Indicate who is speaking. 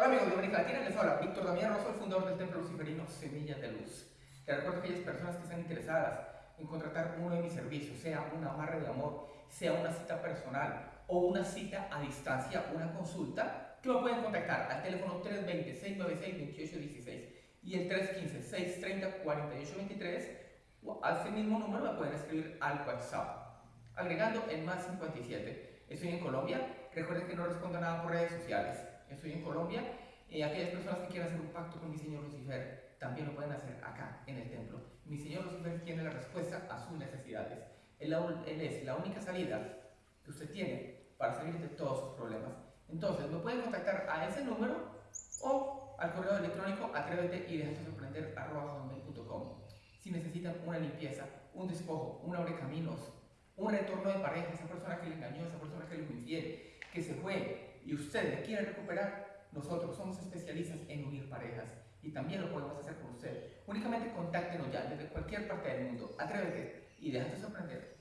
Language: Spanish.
Speaker 1: Hola amigos de América Latina, les habla Víctor Damián Rosso, el fundador del Templo Luciferino Semillas de Luz. Te recuerdo a aquellas personas que están interesadas en contratar uno de mis servicios, sea una amarre de amor, sea una cita personal o una cita a distancia, una consulta, que me pueden contactar al teléfono 320-696-2816 y el 315-630-4823 o a ese mismo número me pueden escribir al WhatsApp, agregando el más 57. Estoy en Colombia, recuerden que no respondo nada por redes sociales estoy en Colombia, y aquellas personas que quieran hacer un pacto con mi Señor Lucifer también lo pueden hacer acá en el templo. Mi Señor Lucifer tiene la respuesta a sus necesidades. Él, él es la única salida que usted tiene para salir de todos sus problemas. Entonces, me pueden contactar a ese número o al correo electrónico atrévete y déjate sorprender Si necesitan una limpieza, un despojo, un abre caminos, un retorno de pareja, esa persona que le engañó, esa persona que le fue infiel, que se fue, y usted le quiere recuperar, nosotros somos especialistas en unir parejas y también lo podemos hacer con usted. Únicamente contáctenos ya desde cualquier parte del mundo. Atrévete y déjate sorprender.